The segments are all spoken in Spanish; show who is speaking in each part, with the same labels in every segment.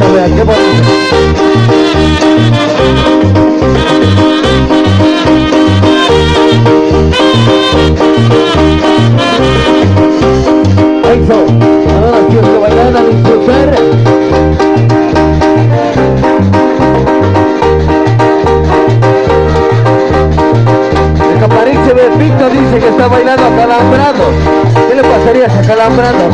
Speaker 1: bestia. Ha ido botando la fiesta, vea, qué bonito. Eso, ahora sí que bailan a disfrutar. El caparín se ve Víctor dice que está bailando acalambrado. ¿Qué le pasaría si acalambrado?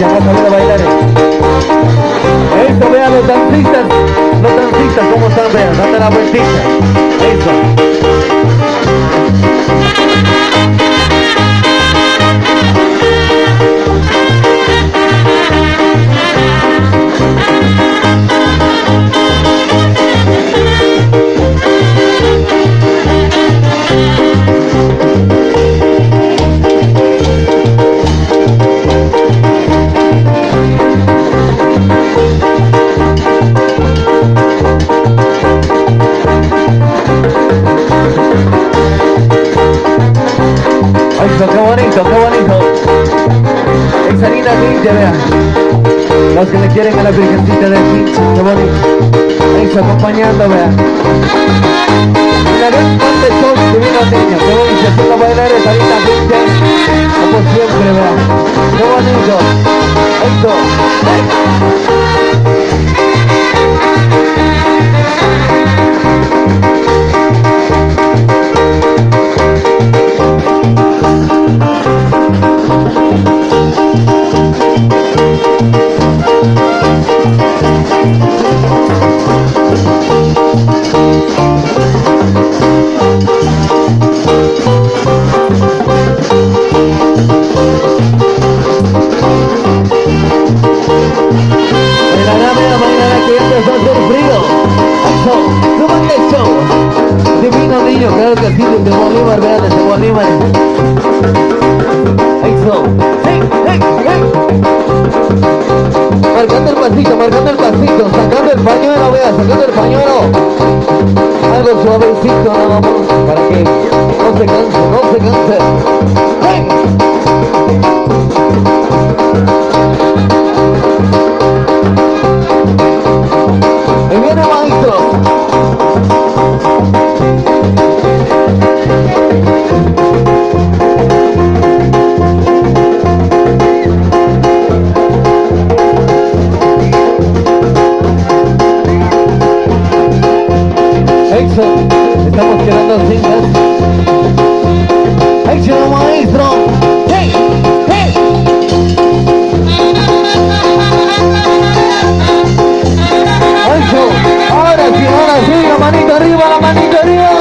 Speaker 1: Bailar. Eso, vea, los dancistas, los dancistas, cómo están, vean, date la vueltita. Eso, qué bonito, qué bonito. Linda gente, vean. Los que le quieren a la virgencita de aquí, qué bonito. Eso, acompañando, vean. Mira, ven cuánto show divino niño, qué bonito, haciendo bailar esa linda gente. Como siempre, vean. Qué bonito. Bolívar, vean, desde Bolívar. Eso. ¡Hey, hey, hey! Marcando el pasito, marcando el pasito, sacando el pañuelo, vea, sacando el pañuelo. Algo suavecito nada más, para que no se canse, no se canse. ¡Hey! Eso, estamos quedando cintas. Eso, maestro. ¡Hey! ¡Hey! Eso, ahora sí, ahora sí, la manita arriba, la manita arriba.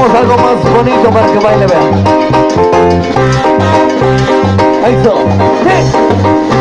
Speaker 1: Ponemos algo más bonito para que baile, vean. Ahí está. ¡Sí!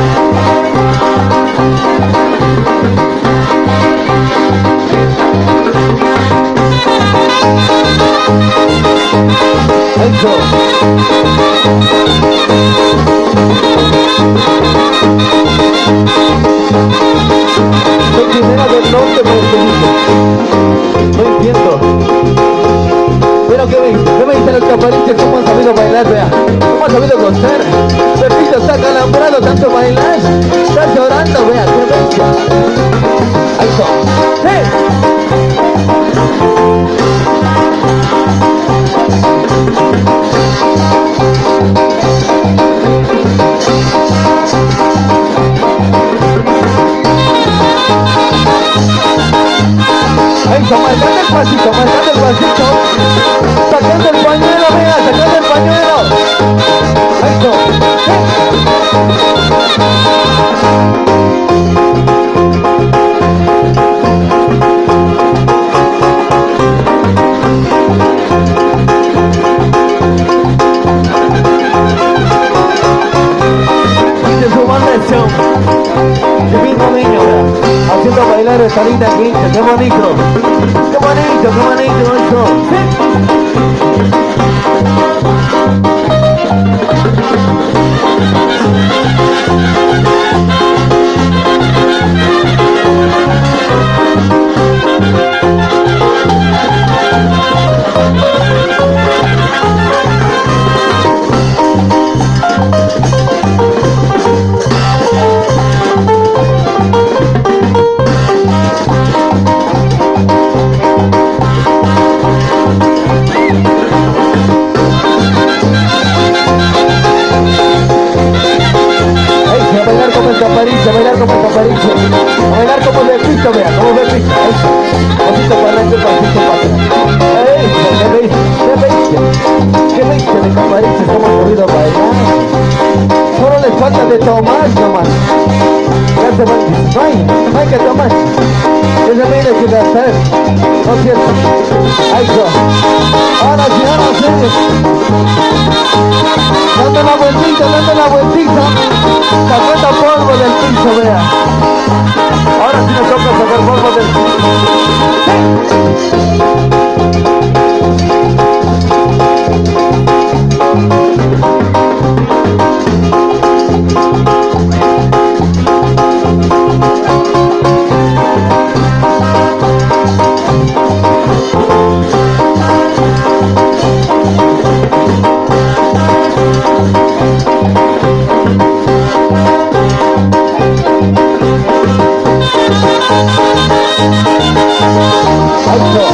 Speaker 1: que me, me dicen los capariches cómo han sabido bailar, vea, cómo han sabido gozar. Pepito está calambrado, tanto bailar, está llorando, vea, qué bestia. ¡Sí! Hey, toma, dame el linda quinta, qué bonito. Qué bonito, qué bonito eso. A bailar como de pista, vea, como de pista. Eso. Pasito para adelante, pasito para atrás. Eso, ¿qué veis? ¿Qué veis? ¿Qué veis de capariche? ¿Cómo han podido bailar? Falta de tomar nomás. Ya se van. No hay, no que tomar. Ese viene que gastar. ¿No es cierto? Está. Ahora sí, ahora sí. Dando la vueltita, dando la vueltita. Sacando polvo del piso, vea. Ahora sí nos toca sacar polvo del piso. Ahí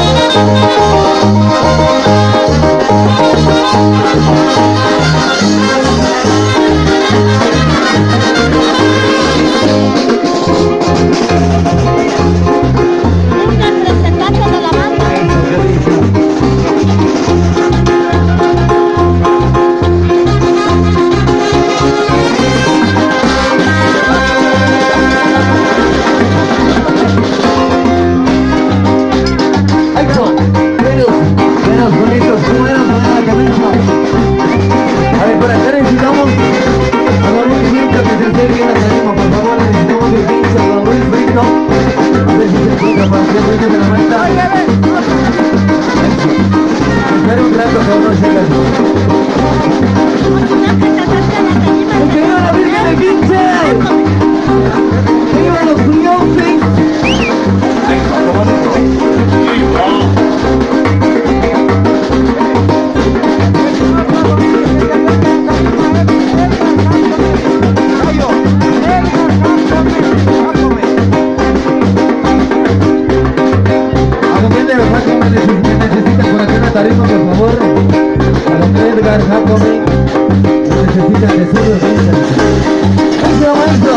Speaker 1: por acá necesitamos a don Luis Brito que se acerque a la tarima, por favor, necesitamos el 15 a don Luis Brito. A ver si se encuentra para hacer ruido de la manta. Espera un rato, que no llega. Jacome, si me por acá una tarima, por favor. Para que Edgar Jacome necesitan de su docena. ¡Maestro, maestro!